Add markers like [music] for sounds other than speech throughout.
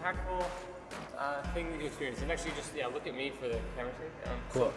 impactful uh, thing that you experienced? And actually, just yeah, look at me for the camera. Um, Cool.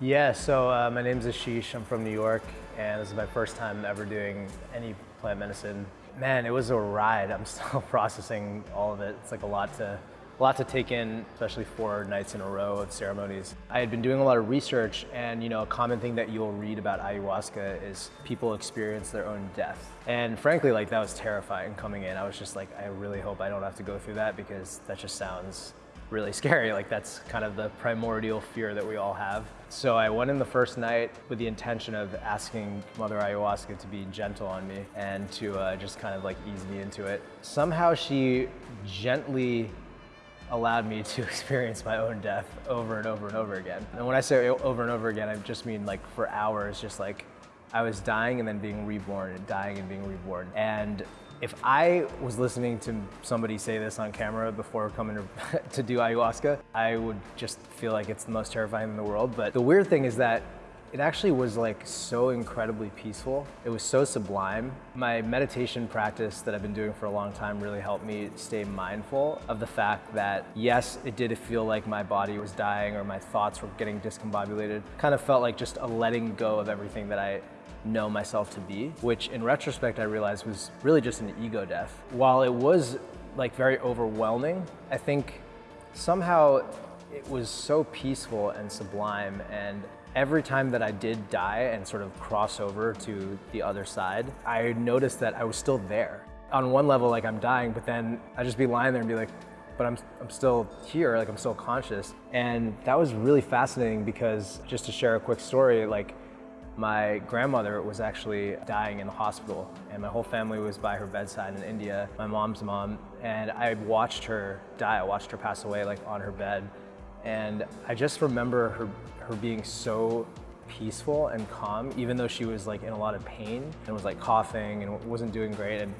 Yeah, so uh, my name is Ashish. I'm from New York, and this is my first time ever doing any plant medicine. Man, it was a ride. I'm still [laughs] processing all of it. It's like a lot to, a lot to take in, especially four nights in a row of ceremonies. I had been doing a lot of research, and you know, a common thing that you'll read about ayahuasca is people experience their own death. And frankly, like that was terrifying coming in. I was just like, I really hope I don't have to go through that because that just sounds really [laughs] scary. Like that's kind of the primordial fear that we all have. So I went in the first night with the intention of asking Mother Ayahuasca to be gentle on me and to uh, just kind of like ease me into it. Somehow she gently allowed me to [laughs] experience my own death over and over and over again. And when I say over and over again, I just mean like for hours, just like I was dying and then being reborn and dying and being reborn. And if I was listening to somebody say this on camera before coming to, [laughs] to, do ayahuasca, I would just feel like it's the most terrifying in the world. But the weird thing is that it actually was like so incredibly peaceful. It was so sublime. My meditation practice that I've been doing for a long time really helped me stay mindful of the fact that yes, it did feel like my body was dying or my thoughts were getting discombobulated. Kind of felt like just a letting go of everything that I know myself to be, which in retrospect I realized was really just an ego death. While it was like very overwhelming, I think somehow it was so peaceful and sublime and every time that I did die and sort of cross over to the other side, I noticed that I was still there. On one level, like I'm dying, but then I'd just be lying there and be like, but I'm, I'm still here, like I'm still conscious. And that was really fascinating because just to share a quick story, like my grandmother was actually dying in the hospital and my whole family was by her bedside in India, my mom's mom, and I watched her die, I watched her pass away like on her bed. And I just remember her, her being so peaceful and calm, even though she was like in a lot of pain and was like coughing and wasn't doing great. And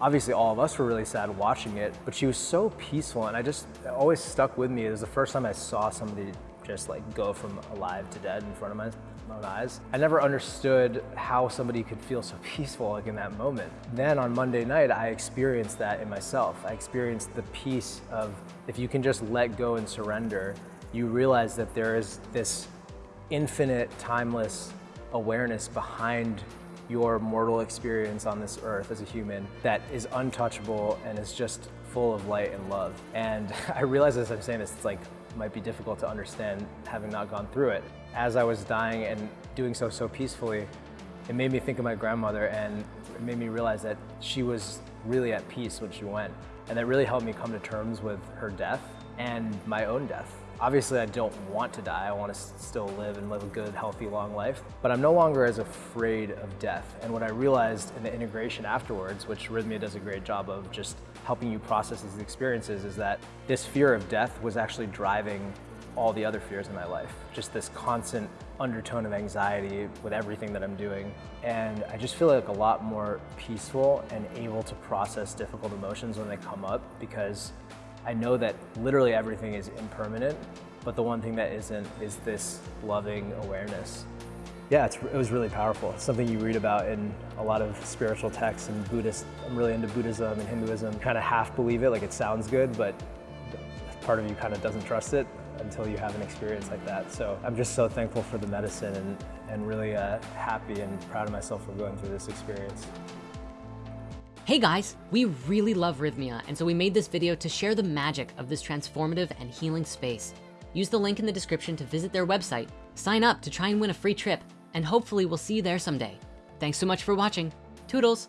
obviously all of us were really sad watching it, but she was so peaceful and I just always stuck with me. It was the first time I saw somebody just like go from alive to dead in front of my, my eyes. I never understood how somebody could feel so [laughs] peaceful like in that moment. Then on Monday night, I experienced that in myself. I experienced the peace of if you can just let go and surrender, you realize that there is this infinite, timeless awareness behind your mortal experience on this earth as a human that is untouchable and is just full of light and love. And [laughs] I realize as I'm saying this, it's like might be difficult to understand having not gone through it. As I was dying and doing so so peacefully, it made me think of my grandmother and it made me realize that she was really at peace when she went. And that really helped me come to terms with her death and my own death. Obviously, I don't want to die. I want to still live and live a good, healthy, long life. But I'm no longer as afraid of death. And what I realized in the integration afterwards, which Rythmia does a great job of just helping you process these experiences, is that this fear of death was actually driving all the other fears in my life. Just this constant undertone of anxiety with everything that I'm doing. And I just feel like a lot more peaceful and able to process difficult emotions when they come up because I know that literally everything is impermanent, but the one thing that isn't is this loving awareness. Yeah, it was really powerful. It's something you read about in a lot of spiritual texts and Buddhist. I'm really into Buddhism and Hinduism. Kind of half believe it, like it sounds good, but part of you kind of doesn't trust it until you have an experience like that. So I'm just so thankful for the medicine and, and really uh, happy and proud of myself for going through this experience. Hey guys, we really love Rythmia, and so we made this video to share the magic of this transformative and healing space. Use the link in the description to visit their website, sign up to try and win a free trip, and hopefully we'll see you there someday. Thanks so much for watching. Toodles.